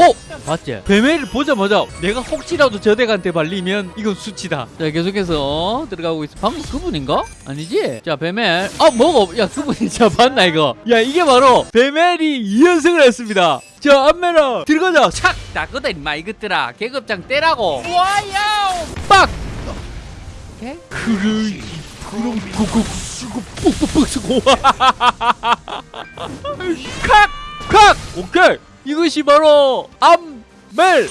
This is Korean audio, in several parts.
어? 맞지? 뱀회를 보자마자 내가 혹시라도 저 덱한테 발리면 이건 수치다. 자 계속해서 들어가고 있어. 방금 그분인가? 아니지? 자 뱀헬. 아 뭐가? 야 그분이 자 봤나 이거? 야 이게 바로 뱀헬이 2연승을 했습니다. 자 안메라 들어가자. 착 나거든 임마 이것들아. 계급장 떼라고. 와요. 빡. 오케이. 그래. 그럼 그거 쓰고 뻑뻑뻑 쓰고. 칵! 칵! 오케이. 이것이 바로 암멜!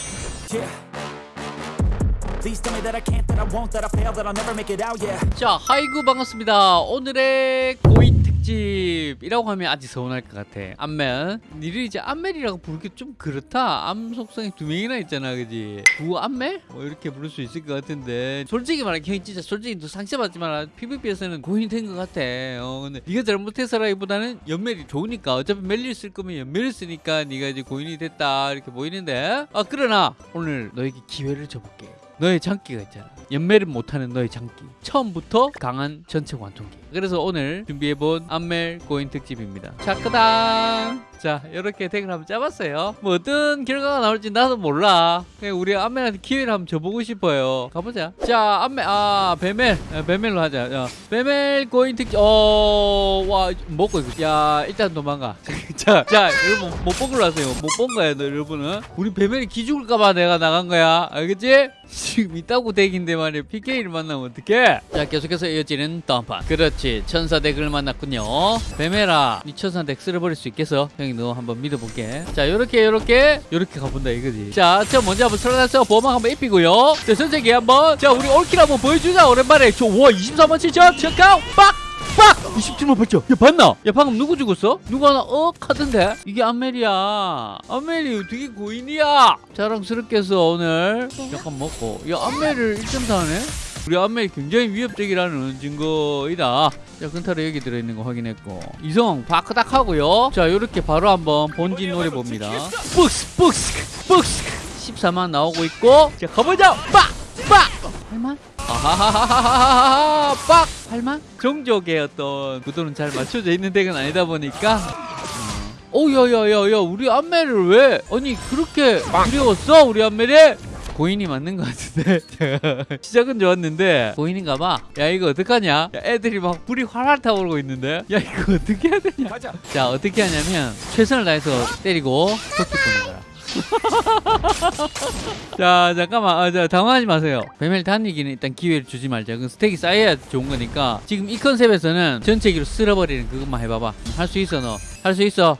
자 하이구 반갑습니다. 오늘의 고인 특집이라고 하면 아직 서운할 것 같아. 암멜. 니를 이제 암멜이라고 부르기 좀 그렇다. 암 속성이 두 명이나 있잖아, 그지? 구 암멜? 뭐 이렇게 부를 수 있을 것 같은데. 솔직히 말해, 형 진짜 솔직히 너 상처받지만 PVP에서는 고인이 된 것 같아. 어, 근데 네가 잘못해서라기보다는 연멜이 좋으니까 어차피 멜리를 쓸 거면 연멜을 쓰니까 네가 이제 고인이 됐다 이렇게 보이는데. 아 그러나 오늘 너에게 기회를 줘볼게. 너의 장기가 있잖아. 연매를 못하는 너의 장기. 처음부터 강한 전체 관통기. 그래서 오늘 준비해본 암멜 고인 특집입니다. 차크당. 자, 이렇게 덱을 한번 짜봤어요. 뭐 어떤 결과가 나올지 나도 몰라. 그냥 우리 암멜한테 기회를 한번 줘보고 싶어요. 가보자. 자, 암멜, 아, 베멜. 아, 베멜로 하자. 야, 베멜 고인 특집. 어, 와, 먹고 이거. 야, 일단 도망가. 자, 자, 여러분 못본 걸로 하세요. 못 본 거야, 너 여러분은. 우리 베멜이 기죽을까봐 내가 나간 거야. 알겠지? 지금 있다고 덱인데 말이야. PK를 만나면 어떡해? 자, 계속해서 이어지는 다음판. 그렇지. 천사 덱을 만났군요. 베멜아, 니 천사 덱 쓸어버릴 수 있겠어? 형이 너 한번 믿어볼게. 자, 요렇게, 요렇게, 요렇게 가본다 이거지. 자, 저 먼저 한번 들어가서 보막 한번 입히고요. 자, 선생님 한번. 자, 우리 올킬 한번 보여주자. 오랜만에. 저, 와, 24만 7천. 잠깐, 빡! 빡! 27만 8천. 야, 봤나? 야, 방금 누구 죽었어? 누가 하나, 어? 카던데? 이게 암멜이야. 암멜이 어떻게 고인이야? 자랑스럽게 해서 오늘 약간 먹고. 야, 암멜을 1.4네? 우리 암멜이 굉장히 위협적이라는 증거이다. 자, 근타로 여기 들어있는 거 확인했고. 이성, 바크닥 하고요. 자, 요렇게 바로 한번 본진 노래 봅니다. 뻑스, 뻑스, 뻑스. 14만 나오고 있고. 자, 가보자! 빡! 빡! 8만? 아하하하하하하 빡! 8만? 종족의 어떤 구도는 잘 맞춰져 있는 덱은 아니다 보니까 오 야야야야 우리 안멜을 왜 아니 그렇게 두려웠어 우리 안멜이? 고인이 맞는 것 같은데. 시작은 좋았는데 고인인가 봐야 이거 어떡하냐? 야, 애들이 막 불이 활활 타오르고 있는데. 야 이거 어떻게 해야 되냐? 가자. 자 어떻게 하냐면 최선을 다해서 때리고 토끼 보는 거라. 자 잠깐만. 아, 자, 당황하지 마세요. 베멜 단위기는 일단 기회를 주지 말자. 그 스택이 쌓여야 좋은 거니까. 지금 이 컨셉에서는 전체기로 쓸어버리는 그것만 해봐봐. 할 수 있어 너. 할 수 있어 어?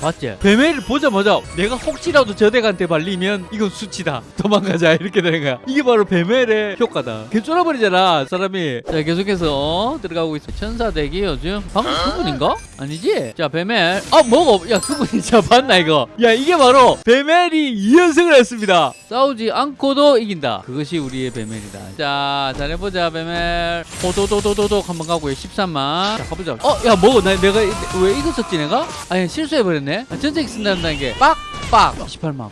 맞지? 뱀회를 보자마자 내가 혹시라도 저 덱한테 발리면 이건 수치다. 도망가자. 이렇게 되는 거야. 이게 바로 뱀회의 효과다. 개 쫄아버리잖아 사람이. 자 계속해서 들어가고 있어. 천사 덱이 요즘. 방금 그분인가? 아니지? 자 뱀헬 아 뭐가 야 그분이 자 봤나 이거. 야 이게 바로 뱀헬이 2연승을 했습니다. 싸우지 않고도 이긴다. 그것이 우리의 뱀헬이다. 자 잘해보자 뱀헬 호도도도도도 한번 가고요 13만. 자 가보자. 어야 뭐고? 나 내가 이- 왜 이거 썼지 내가? 아니 실수해버렸네 아, 전쟁 쓴다는 게 빡빡. 28만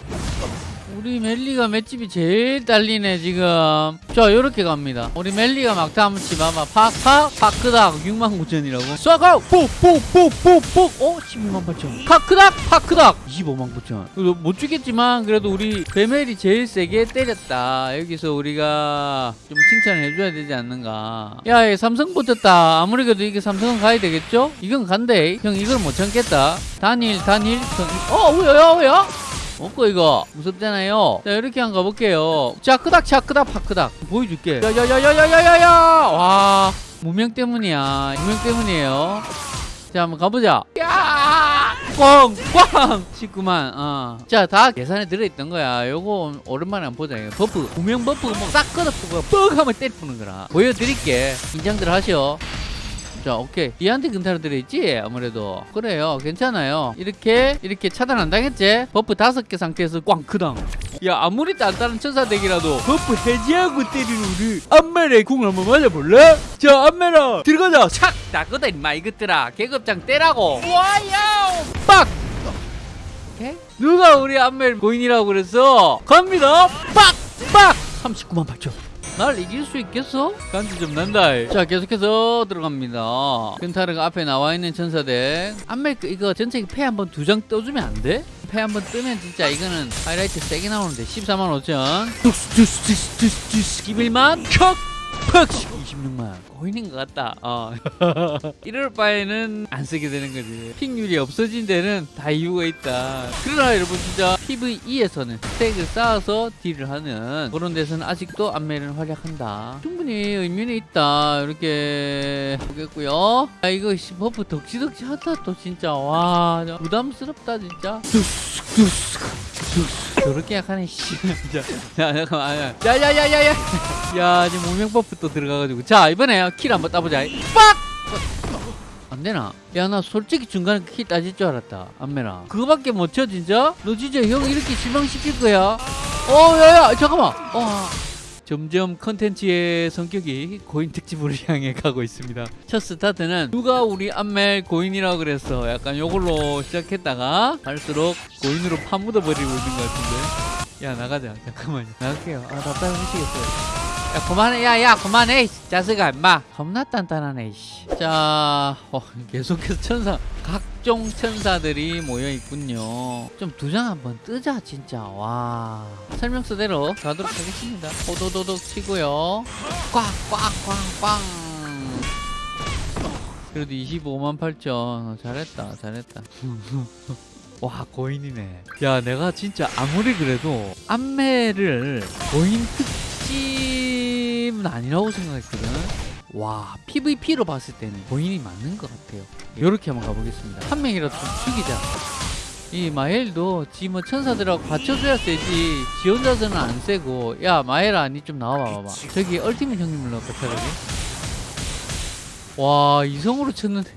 우리 멜리가 맷집이 제일 딸리네 지금. 자 요렇게 갑니다. 우리 멜리가 막타 한번 치봐봐. 팍팍 파크닥. 6만 9천이라고. 쏴가 뽁뽁뽁뽁뽁 어? 12만 8천. 파크닥 파크닥. 25만 9천. 못 죽겠지만 그래도 우리 베멜이 제일 세게 때렸다. 여기서 우리가 좀 칭찬을 해줘야 되지 않는가. 야얘 삼성 붙었다. 아무리 그래도 이게 삼성은 가야 되겠죠? 이건 간대. 형 이걸 못 참겠다. 단일 단일. 어 뭐야 뭐야 먹고 이거 무섭잖아요. 자 이렇게 한 가볼게요. 자 크닥 자 크닥 파크닥. 보여줄게. 야야야야야야야 와 무명 때문이야. 무명 때문이에요. 자 한번 가보자. 야! 꽝꽝! 19만 어자다 계산에 들어있던 거야. 요거 오랜만에 한번 보자. 버프. 무명 버프 뭐싹 걷어보고 뻑 하면 때리 푸는 거라. 보여드릴게. 긴장들 하셔. 자 오케이. 얘한테 근타로 들어있지? 아무래도. 그래요. 괜찮아요. 이렇게 이렇게 차단 안 당했지? buff 다섯 개 상태에서 꽝크당. 야 아무리 단단한 천사덱이라도 buff 해제하고 때리는 우리 안멜의 궁을 한번 맞아볼래? 자 안멜아 들어가자. 착! 나거든 임마 이것들아. 계급장 떼라고. 와요 빡! 오케이. 누가 우리 안멜 고인이라고 그랬어? 갑니다. 빡 빡! 39만 8천 날 이길 수 있겠어? 간지 좀 난다. 자, 계속해서 들어갑니다. 근타르가 앞에 나와 있는 천사대. 안멜 그 이거 전체 패 한번 두 장 떠주면 안 돼? 패 한번 뜨면 진짜 이거는 하이라이트 세게 나오는데 14만 5천 두스 11만 척 팍! 26만. 고인인 것 같다. 어. 이럴 바에는 안 쓰게 되는 거지. pick률이 없어진 데는 다 이유가 있다. 그러나 여러분 진짜 PVE에서는 stack을 쌓아서 deal을 하는 그런 데서는 아직도 안매를 활약한다. 충분히 의미는 있다. 이렇게 보겠고요. 아 이거 씨, buff 덕지덕지 하다 또 진짜. 와 부담스럽다 진짜 저렇게 약하네 씨 자 잠깐만 야 야 야 야 야 야 지금 무명 buff 또 들어가가지고 자 이번에 kill 한번 따보자 빡! 안 되나? 야 나 솔직히 중간에 kill 따질 줄 알았다 안매나 그거밖에 못 쳐 진짜? 너 진짜 형 이렇게 실망시킬 거야? 어 야 야 잠깐만 어. 점점 컨텐츠의 성격이 고인 특집으로 향해 가고 있습니다. 첫 스타트는 누가 우리 안멜 고인이라고 그랬어 약간 요걸로 시작했다가 갈수록 고인으로 파묻어 버리고 있는 것 같은데. 야 나가자. 잠깐만요. 나갈게요. 아 답답해 미치겠어요. 야 그만해. 야야 그만해. 이 자식아 임마. 겁나 단단하네. 자 어, 계속해서 천사. 각 종 천사들이 모여 있군요. 좀 두 장 한번 뜨자 진짜. 와. 설명서대로 가도록 하겠습니다. 호도도독 치고요. 꽉꽉꽝꽝. 그래도 25만 8천. 어, 잘했다 잘했다. 와 고인이네. 야 내가 진짜 아무리 그래도 안매를 고인 특집은 아니라고 생각했거든 와 PVP로 봤을 때는 고인이 맞는 것 같아요. 이렇게 한번 가보겠습니다. 한 명이라도 좀 죽이자. 이 마엘도 지 뭐 천사들하고 받쳐줘야 세지. 지 혼자서는 안 세고. 야 마엘아 니 좀 나와봐 봐봐. 저기 얼티밋 형님을 넣을까 차라리. 와 이성으로 쳤는데.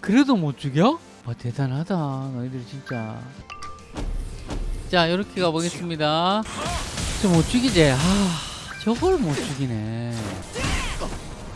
그래도 못 죽여? 와 대단하다 너희들 진짜. 자 이렇게 가보겠습니다. 저 못 죽이지. 아 저걸 못 죽이네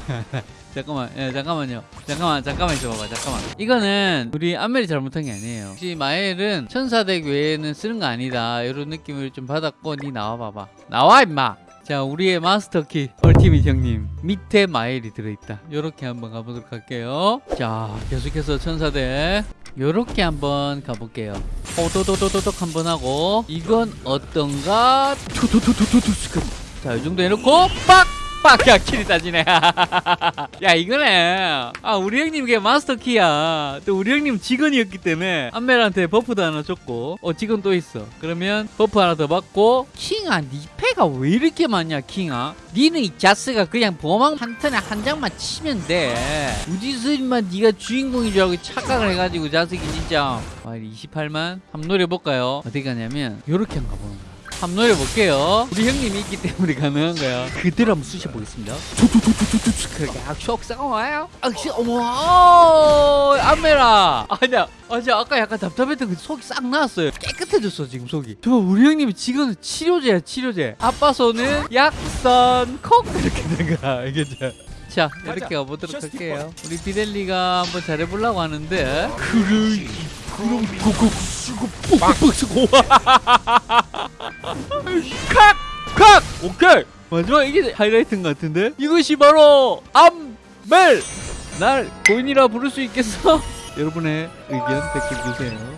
잠깐만 예, 잠깐만요. 잠깐만 잠깐만 있어봐봐 잠깐만. 이거는 우리 안멜이 잘못한 게 아니에요. 혹시 마엘은 천사덱 외에는 쓰는 거 아니다. 이런 느낌을 좀 받았고 니 나와봐봐. 나와 임마! 자 우리의 마스터키 ultimate 형님. 밑에 마엘이 들어있다. 요렇게 한번 가보도록 할게요. 자 계속해서 천사대 요렇게 한번 가볼게요. 호도도도도독 한번 하고 이건 어떤가? 투투투투투투 자이 정도 해놓고 빡! 빡야 kill이 따지네. 야 이거네. 아 우리 형님 이게 마스터 키야. 또 우리 형님 직원이었기 때문에 안멜한테 buff도 하나 줬고. 어 직원 또 있어. 그러면 buff 하나 더 받고. 킹아 니 패가 왜 이렇게 많냐 킹아? 니는 이 자스가 그냥 보망 한 턴에 한 장만 치면 돼. 어디서 인만 니가 주인공인 줄 알고 착각을 해가지고 자식이 진짜. 와 28만? 한번 노려볼까요? 어디 가냐면 요렇게 한번 가보는 거야 한번 노려볼게요. 우리 형님이 있기 때문에 가능한 거야. 그대로 한번 쑤셔보겠습니다. 악쇼 싸워요. 악쇼 어머 어, 안메라. 아니야. 아니야 아까 약간 답답했던 그 속이 싹 나왔어요. 깨끗해졌어 지금 속이. 저 우리 형님이 지금 치료제야 치료제. 아빠 손은 약선 콕 이렇게 된 거야 이게 자. 자 이렇게 가보도록 할게요. 우리 비델리가 한번 잘해보려고 하는데 그래 그럼 고고 쓰고 뻑뻑 쓰고 칵! 칵! 오케이! 마지막 이게 하이라이트인 것 같은데? 이것이 바로 암멜! 날 고인이라 부를 수 있겠어? 여러분의 의견 댓글 주세요.